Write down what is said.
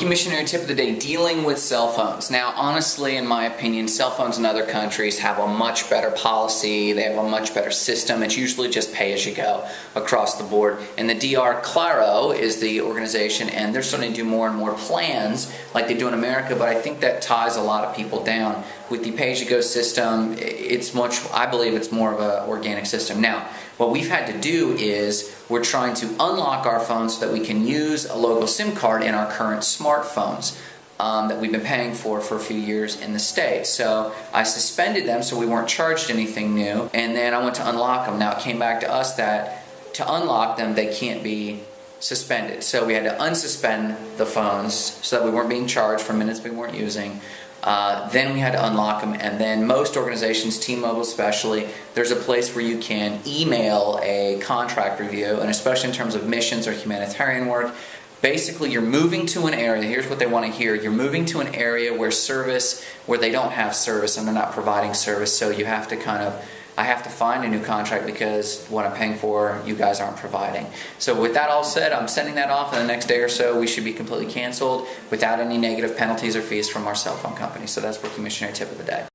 Missionary tip of the day dealing with cell phones. Now, honestly, in my opinion, cell phones in other countries have a much better policy, they have a much better system. It's usually just pay as you go across the board. And the DR Claro is the organization, and they're starting to do more and more plans like they do in America, but I think that ties a lot of people down. With the pay as you go system, it's much, I believe it's more of an organic system. Now, what we've had to do is we're trying to unlock our phones so that we can use a local SIM card in our current smartphones. Um, that we've been paying for for a few years in the States. So I suspended them so we weren't charged anything new, and then I went to unlock them. Now it came back to us that to unlock them, they can't be suspended. So we had to unsuspend the phones so that we weren't being charged for minutes we weren't using. Uh, then we had to unlock them, and then most organizations, T-Mobile especially, there's a place where you can email a contract review, and especially in terms of missions or humanitarian work, basically you're moving to an area here's what they want to hear you're moving to an area where service where they don't have service and they're not providing service so you have to kind of I have to find a new contract because what I'm paying for, you guys aren't providing. So with that all said, I'm sending that off in the next day or so. We should be completely canceled without any negative penalties or fees from our cell phone company. So that's Rookie Missionary Tip of the Day.